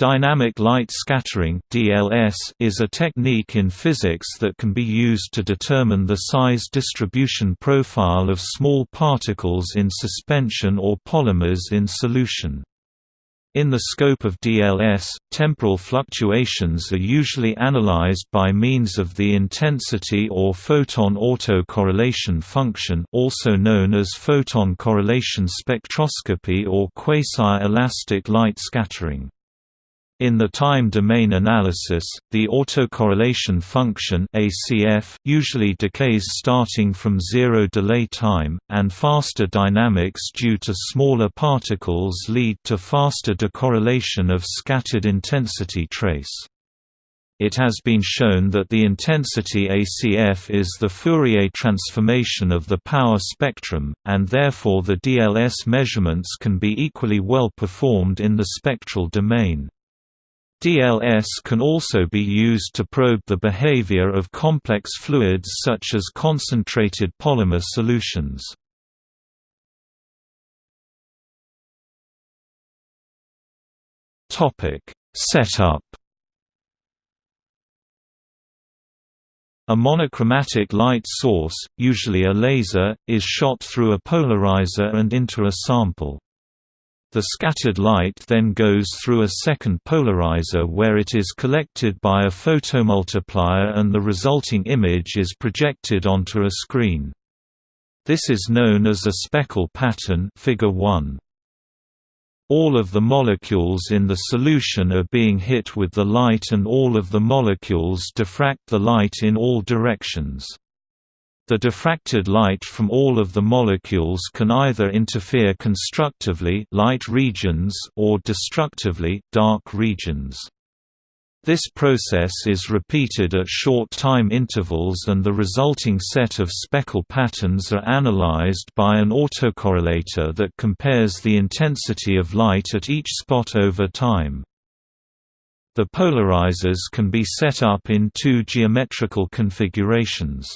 Dynamic light scattering (DLS) is a technique in physics that can be used to determine the size distribution profile of small particles in suspension or polymers in solution. In the scope of DLS, temporal fluctuations are usually analyzed by means of the intensity or photon autocorrelation function also known as photon correlation spectroscopy or quasi-elastic light scattering. In the time domain analysis, the autocorrelation function ACF usually decays starting from zero delay time, and faster dynamics due to smaller particles lead to faster decorrelation of scattered intensity trace. It has been shown that the intensity ACF is the Fourier transformation of the power spectrum, and therefore the DLS measurements can be equally well performed in the spectral domain. DLS can also be used to probe the behavior of complex fluids such as concentrated polymer solutions. Setup A monochromatic light source, usually a laser, is shot through a polarizer and into a sample. The scattered light then goes through a second polarizer where it is collected by a photomultiplier and the resulting image is projected onto a screen. This is known as a speckle pattern figure 1. All of the molecules in the solution are being hit with the light and all of the molecules diffract the light in all directions. The diffracted light from all of the molecules can either interfere constructively light regions or destructively dark regions. This process is repeated at short time intervals and the resulting set of speckle patterns are analyzed by an autocorrelator that compares the intensity of light at each spot over time. The polarizers can be set up in two geometrical configurations.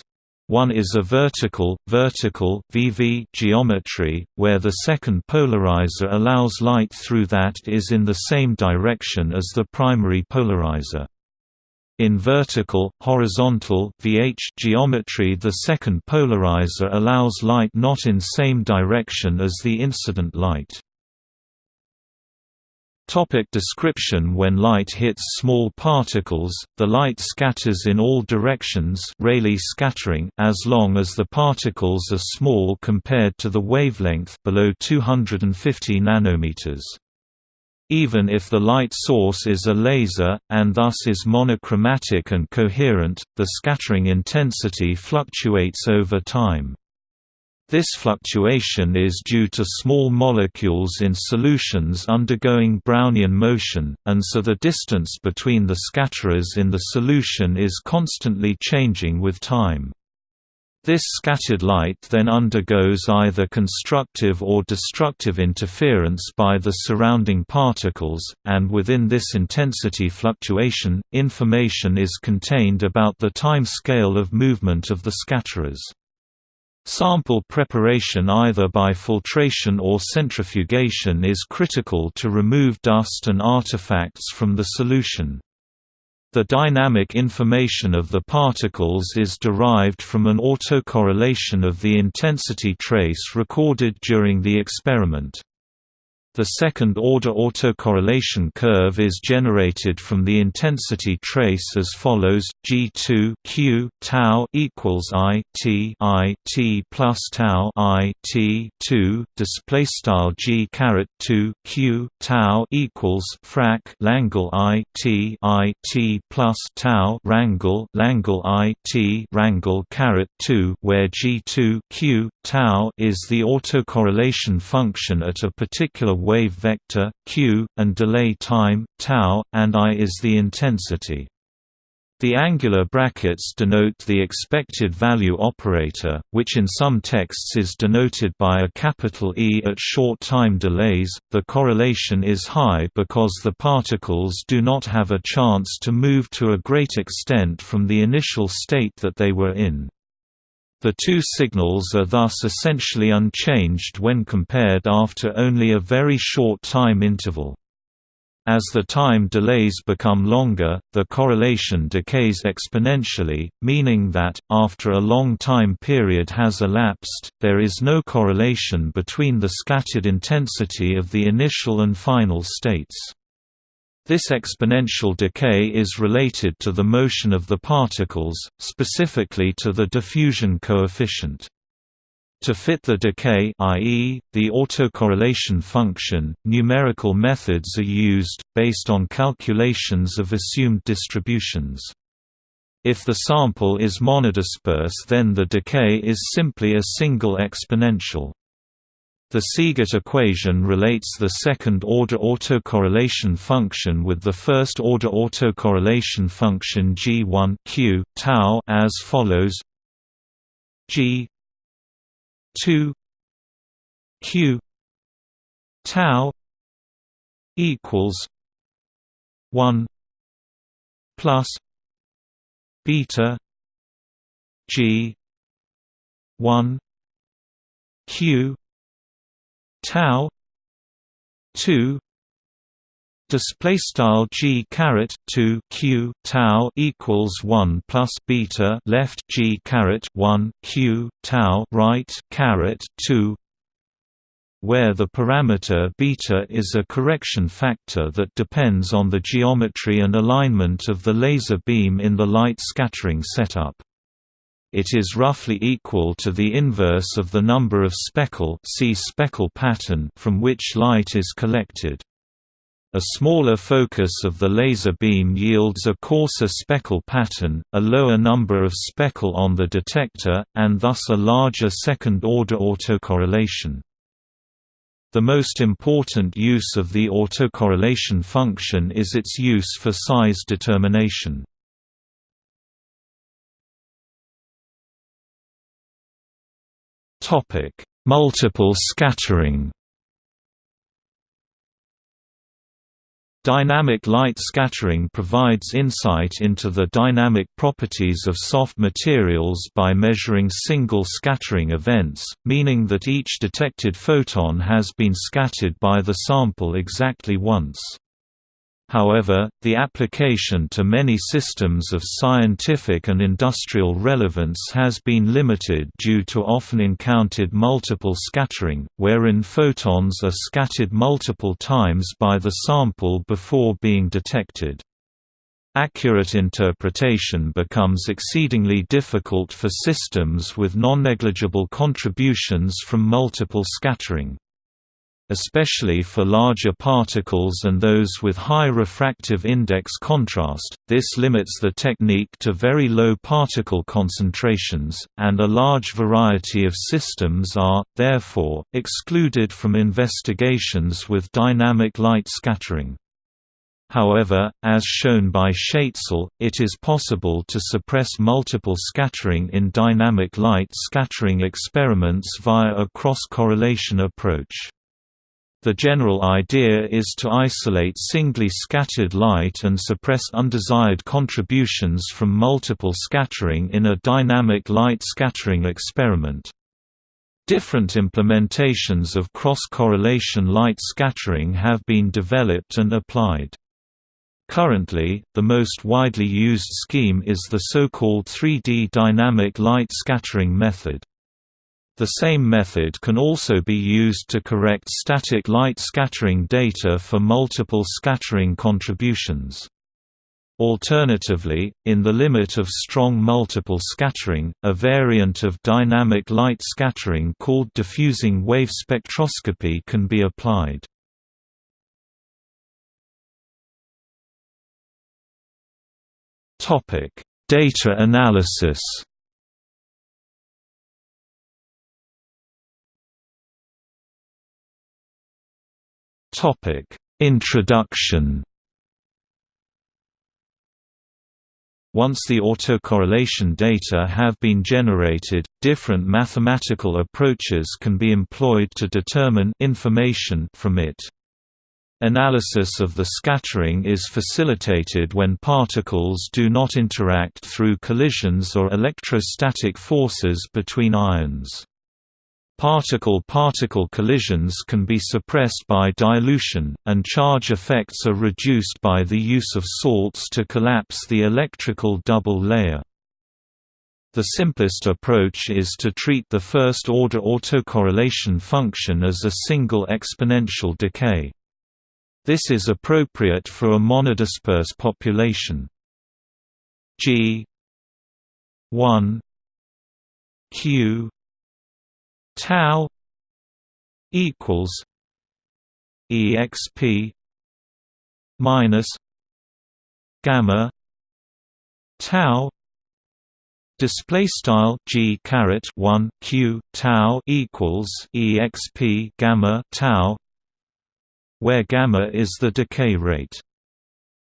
One is a vertical, vertical VV geometry, where the second polarizer allows light through that is in the same direction as the primary polarizer. In vertical, horizontal VH geometry the second polarizer allows light not in same direction as the incident light. Topic description When light hits small particles, the light scatters in all directions Rayleigh scattering as long as the particles are small compared to the wavelength below 250 nanometers. Even if the light source is a laser, and thus is monochromatic and coherent, the scattering intensity fluctuates over time. This fluctuation is due to small molecules in solutions undergoing Brownian motion, and so the distance between the scatterers in the solution is constantly changing with time. This scattered light then undergoes either constructive or destructive interference by the surrounding particles, and within this intensity fluctuation, information is contained about the time scale of movement of the scatterers. Sample preparation either by filtration or centrifugation is critical to remove dust and artifacts from the solution. The dynamic information of the particles is derived from an autocorrelation of the intensity trace recorded during the experiment. The second-order autocorrelation curve is generated from the intensity trace as follows: G2 q tau equals I t I t plus tau I t 2 display style G caret 2 q tau equals frac Langle I t I t plus tau rangle Langle I t rangle caret 2 where G2 q tau is the autocorrelation function at a particular wave vector q and delay time tau and i is the intensity the angular brackets denote the expected value operator, which in some texts is denoted by a capital E at short time delays. The correlation is high because the particles do not have a chance to move to a great extent from the initial state that they were in. The two signals are thus essentially unchanged when compared after only a very short time interval. As the time delays become longer, the correlation decays exponentially, meaning that, after a long time period has elapsed, there is no correlation between the scattered intensity of the initial and final states. This exponential decay is related to the motion of the particles, specifically to the diffusion coefficient. To fit the decay i.e., the autocorrelation function, numerical methods are used, based on calculations of assumed distributions. If the sample is monodisperse then the decay is simply a single exponential. The Siegert equation relates the second-order autocorrelation function with the first-order autocorrelation function G1 q tau as follows: G 2 q tau equals 1 plus beta g 1 q tau 2 display style g caret 2 q tau equals 1 plus beta left g caret 1 q tau right caret 2 where the parameter beta is a correction factor that depends on the geometry and alignment of the laser beam in the light scattering setup. It is roughly equal to the inverse of the number of speckle, see speckle pattern from which light is collected. A smaller focus of the laser beam yields a coarser speckle pattern, a lower number of speckle on the detector, and thus a larger second-order autocorrelation. The most important use of the autocorrelation function is its use for size determination. Multiple scattering Dynamic light scattering provides insight into the dynamic properties of soft materials by measuring single scattering events, meaning that each detected photon has been scattered by the sample exactly once. However, the application to many systems of scientific and industrial relevance has been limited due to often encountered multiple scattering, wherein photons are scattered multiple times by the sample before being detected. Accurate interpretation becomes exceedingly difficult for systems with non-negligible contributions from multiple scattering especially for larger particles and those with high refractive index contrast, this limits the technique to very low particle concentrations, and a large variety of systems are, therefore, excluded from investigations with dynamic light scattering. However, as shown by Schaetzel, it is possible to suppress multiple scattering in dynamic light scattering experiments via a cross-correlation approach. The general idea is to isolate singly scattered light and suppress undesired contributions from multiple scattering in a dynamic light scattering experiment. Different implementations of cross-correlation light scattering have been developed and applied. Currently, the most widely used scheme is the so-called 3D dynamic light scattering method. The same method can also be used to correct static light scattering data for multiple scattering contributions. Alternatively, in the limit of strong multiple scattering, a variant of dynamic light scattering called diffusing wave spectroscopy can be applied. Data analysis Topic: Introduction. Once the autocorrelation data have been generated, different mathematical approaches can be employed to determine information from it. Analysis of the scattering is facilitated when particles do not interact through collisions or electrostatic forces between ions. Particle-particle collisions can be suppressed by dilution, and charge effects are reduced by the use of salts to collapse the electrical double layer. The simplest approach is to treat the first-order autocorrelation function as a single exponential decay. This is appropriate for a monodisperse population. G 1 Q tau equals exp minus gamma tau display style g caret 1 q tau equals exp gamma tau where gamma is the decay rate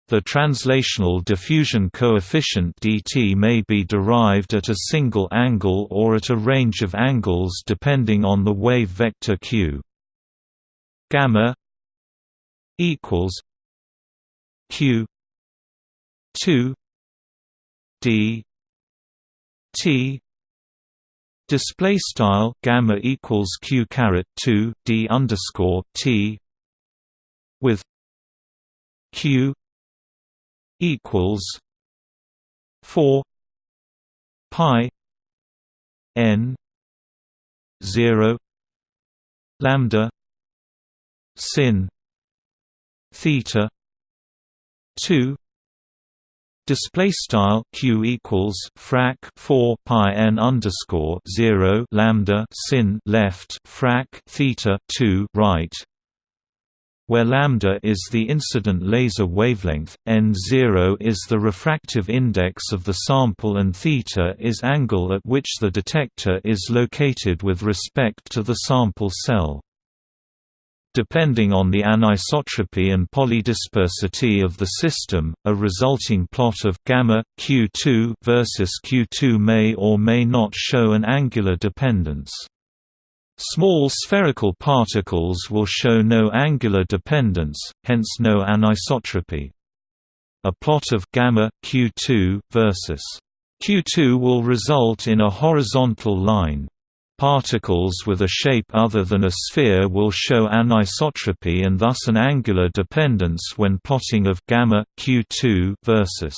the translational diffusion coefficient dt may be derived at a single angle or at a range of angles depending on the wave vector q. Gamma equals q 2 d t display style gamma equals q caret 2 d underscore t with q equals four pi n zero lambda sin theta two Display style q equals frac 4 pi n underscore 0 lambda sin left frac theta 2 right where lambda is the incident laser wavelength, n0 is the refractive index of the sample and theta is angle at which the detector is located with respect to the sample cell. Depending on the anisotropy and polydispersity of the system, a resulting plot of gamma q2 versus q2 may or may not show an angular dependence. Small spherical particles will show no angular dependence, hence no anisotropy. A plot of gamma q2 versus q2 will result in a horizontal line. Particles with a shape other than a sphere will show anisotropy and thus an angular dependence when plotting of gamma q2 versus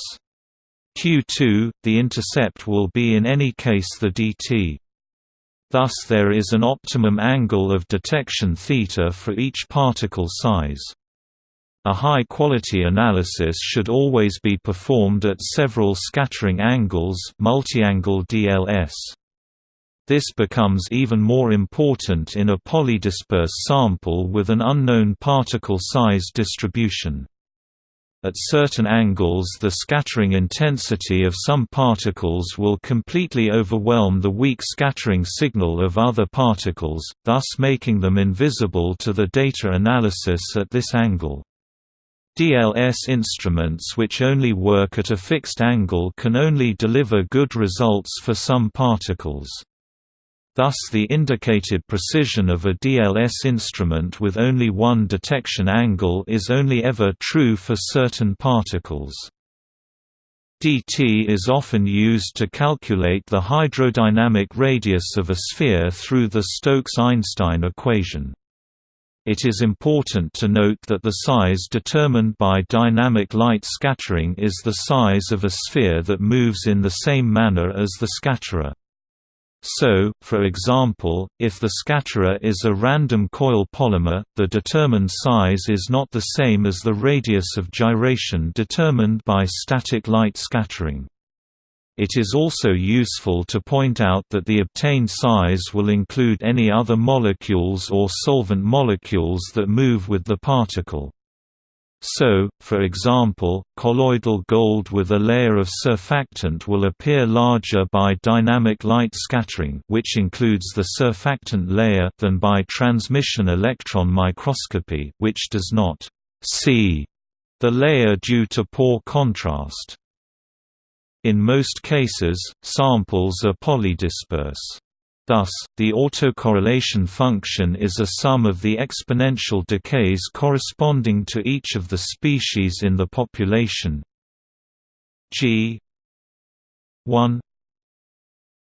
q2. The intercept will be in any case the dt. Thus there is an optimum angle of detection θ for each particle size. A high-quality analysis should always be performed at several scattering angles multi-angle DLS. This becomes even more important in a polydisperse sample with an unknown particle size distribution. At certain angles the scattering intensity of some particles will completely overwhelm the weak scattering signal of other particles, thus making them invisible to the data analysis at this angle. DLS instruments which only work at a fixed angle can only deliver good results for some particles. Thus the indicated precision of a DLS instrument with only one detection angle is only ever true for certain particles. dt is often used to calculate the hydrodynamic radius of a sphere through the Stokes–Einstein equation. It is important to note that the size determined by dynamic light scattering is the size of a sphere that moves in the same manner as the scatterer. So, for example, if the scatterer is a random coil polymer, the determined size is not the same as the radius of gyration determined by static light scattering. It is also useful to point out that the obtained size will include any other molecules or solvent molecules that move with the particle. So, for example, colloidal gold with a layer of surfactant will appear larger by dynamic light scattering which includes the surfactant layer than by transmission electron microscopy which does not see the layer due to poor contrast. In most cases, samples are polydisperse. Thus, the autocorrelation function is a sum of the exponential decays corresponding to each of the species in the population. G 1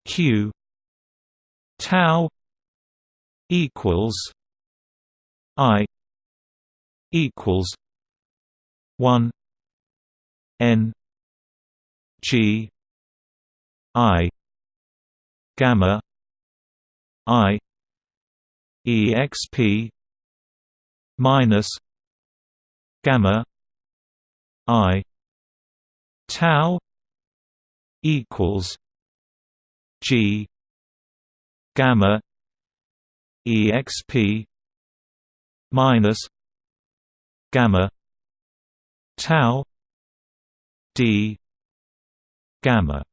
q tau equals I equals one N G I gamma I exp minus gamma I tau equals G gamma exp minus gamma tau d gamma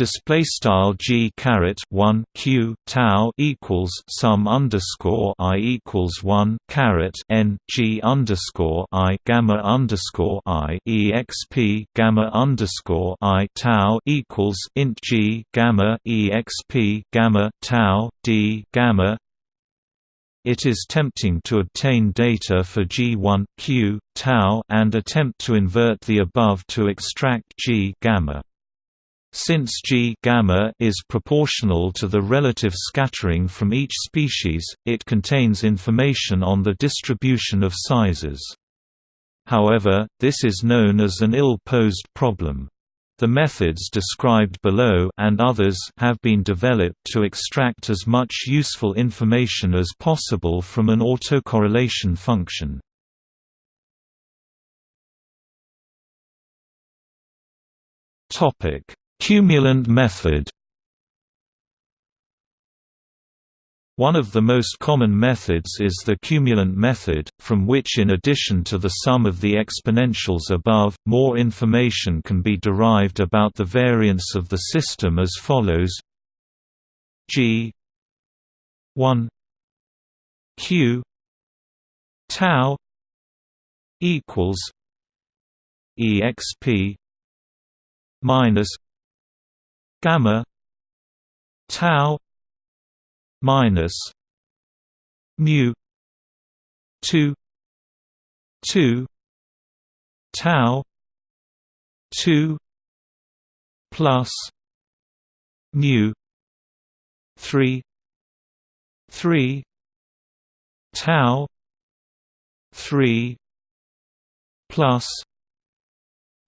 display style g caret 1 q tau equals sum underscore i equals 1 caret n g underscore i gamma underscore i exp gamma underscore i tau equals int g gamma exp gamma tau d gamma it is tempting to obtain data for G1 Q tau and attempt to invert the above to extract G gamma. Since G gamma is proportional to the relative scattering from each species, it contains information on the distribution of sizes. However, this is known as an ill-posed problem. The methods described below and others have been developed to extract as much useful information as possible from an autocorrelation function. Topic: Cumulant method. One of the most common methods is the cumulant method, from which in addition to the sum of the exponentials above, more information can be derived about the variance of the system as follows. G 1 q tau equals exp minus gamma tau minus mu 2 2 tau 2 plus mu 3 3 tau 3 plus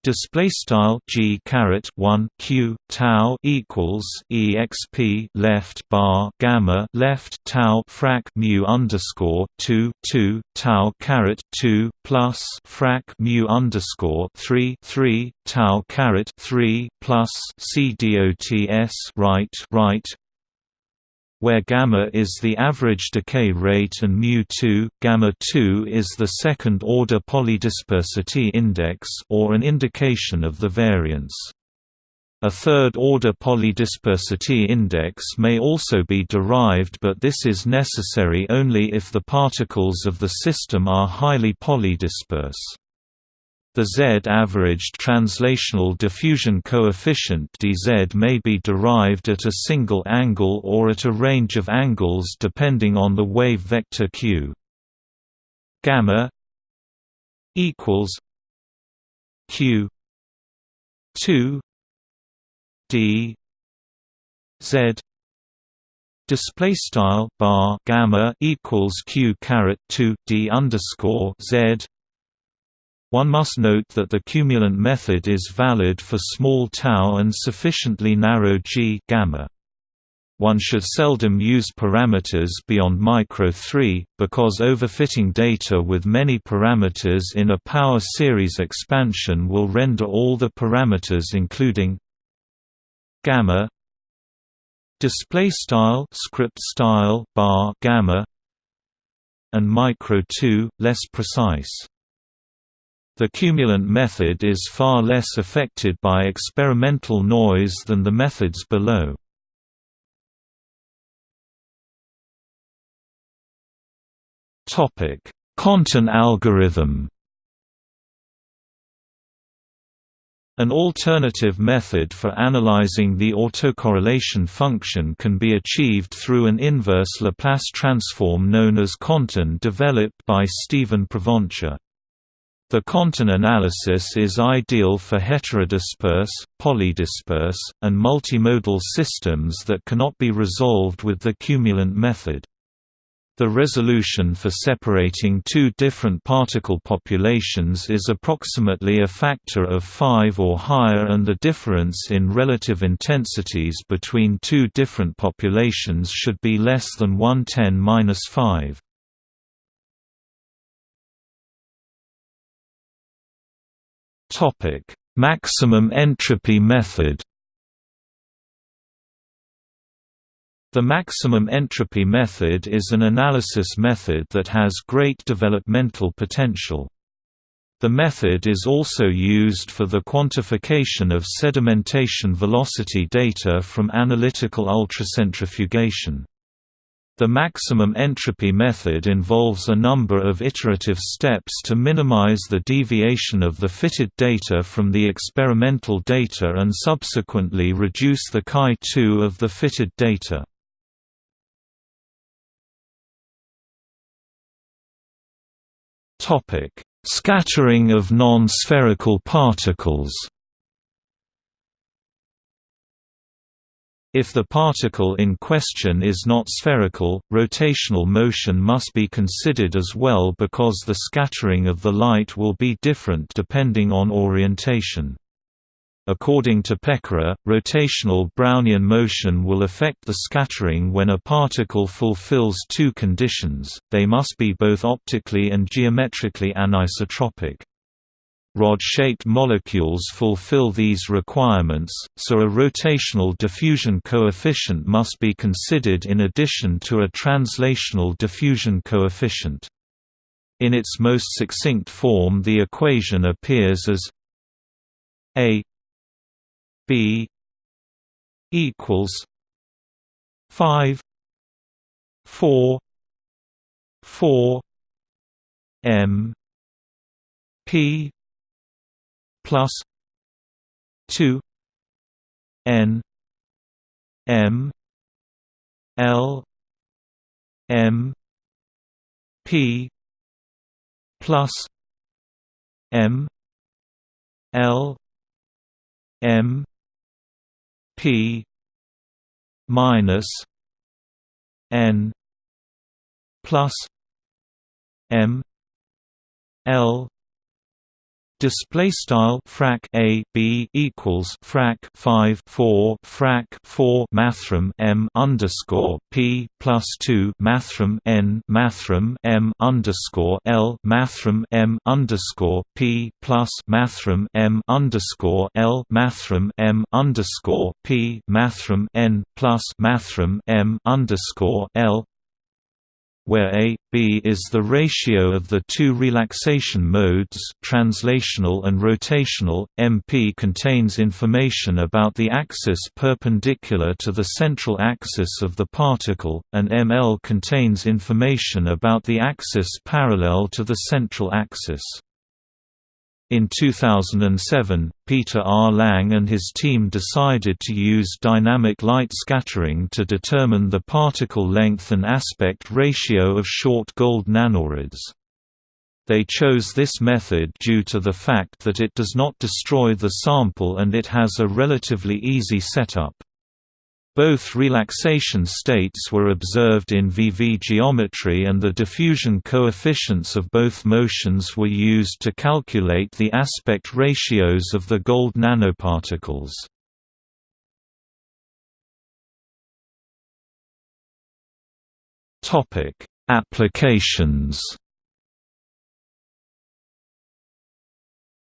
display style g caret 1 q tau equals exp left bar gamma left tau frac mu underscore 2 2 tau caret 2 plus frac mu underscore 3 3 tau caret 3 plus c dots right right where gamma is the average decay rate and mu2, gamma 2 is the second-order polydispersity index or an indication of the variance. A third-order polydispersity index may also be derived but this is necessary only if the particles of the system are highly polydisperse. The Z-averaged translational diffusion coefficient dz may be derived at a single angle or at a range of angles depending on the wave vector q. Gamma equals q 2 d z display style bar gamma equals q caret 2 d underscore z one must note that the cumulant method is valid for small tau and sufficiently narrow g gamma. One should seldom use parameters beyond micro 3, because overfitting data with many parameters in a power series expansion will render all the parameters including gamma display style script style bar gamma and micro 2 less precise the cumulant method is far less affected by experimental noise than the methods below. CONTIN algorithm An alternative method for analyzing the autocorrelation function can be achieved through an inverse Laplace transform known as CONTIN developed by Stephen Provencher. The CONTIN analysis is ideal for heterodisperse, polydisperse, and multimodal systems that cannot be resolved with the cumulant method. The resolution for separating two different particle populations is approximately a factor of 5 or higher and the difference in relative intensities between two different populations should be less than 110-5. Maximum entropy method The maximum entropy method is an analysis method that has great developmental potential. The method is also used for the quantification of sedimentation velocity data from analytical ultracentrifugation. The maximum entropy method involves a number of iterative steps to minimize the deviation of the fitted data from the experimental data and subsequently reduce the chi2 of the fitted data. Scattering of non-spherical particles. If the particle in question is not spherical, rotational motion must be considered as well because the scattering of the light will be different depending on orientation. According to Pecora, rotational Brownian motion will affect the scattering when a particle fulfills two conditions, they must be both optically and geometrically anisotropic. Rod-shaped molecules fulfill these requirements, so a rotational diffusion coefficient must be considered in addition to a translational diffusion coefficient. In its most succinct form the equation appears as a B equals five four four M P plus two N M L M P plus M L M P minus N plus M L Display style frac a b equals frac 5 4 frac 4 mathrm m underscore p plus 2 mathrm n mathrm m underscore l mathrm m underscore p plus mathrm m underscore l mathrm m underscore p mathrm n plus mathrm m underscore l where A, B is the ratio of the two relaxation modes translational and rotational, MP contains information about the axis perpendicular to the central axis of the particle, and ML contains information about the axis parallel to the central axis. In 2007, Peter R. Lang and his team decided to use dynamic light scattering to determine the particle length and aspect ratio of short gold nanorods. They chose this method due to the fact that it does not destroy the sample and it has a relatively easy setup. Both relaxation states were observed in VV geometry and the diffusion coefficients of both motions were used to calculate the aspect ratios of the gold nanoparticles. Applications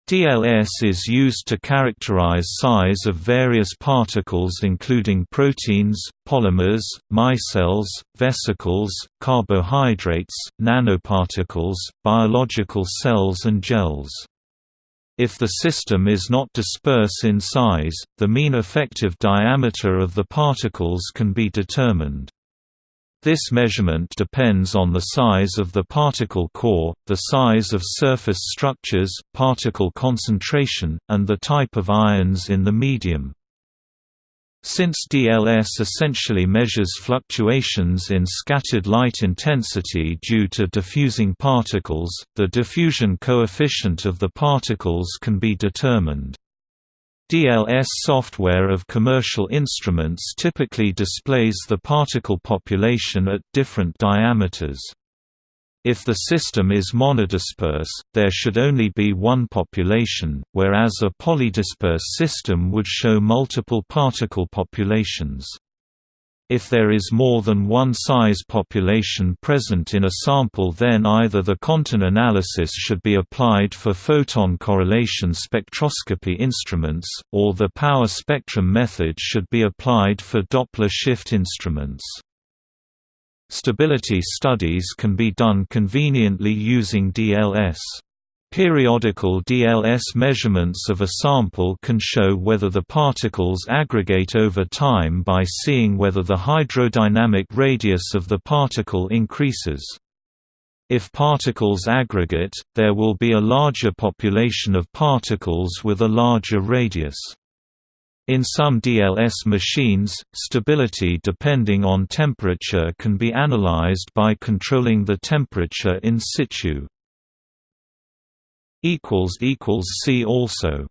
DLS is used to characterize size of various particles including proteins, polymers, micelles, vesicles, carbohydrates, nanoparticles, biological cells and gels. If the system is not disperse in size, the mean effective diameter of the particles can be determined. This measurement depends on the size of the particle core, the size of surface structures, particle concentration, and the type of ions in the medium. Since DLS essentially measures fluctuations in scattered light intensity due to diffusing particles, the diffusion coefficient of the particles can be determined. DLS software of commercial instruments typically displays the particle population at different diameters. If the system is monodisperse, there should only be one population, whereas a polydisperse system would show multiple particle populations. If there is more than one size population present in a sample then either the CONTIN analysis should be applied for photon correlation spectroscopy instruments, or the power spectrum method should be applied for Doppler shift instruments. Stability studies can be done conveniently using DLS. Periodical DLS measurements of a sample can show whether the particles aggregate over time by seeing whether the hydrodynamic radius of the particle increases. If particles aggregate, there will be a larger population of particles with a larger radius. In some DLS machines, stability depending on temperature can be analyzed by controlling the temperature in situ. See also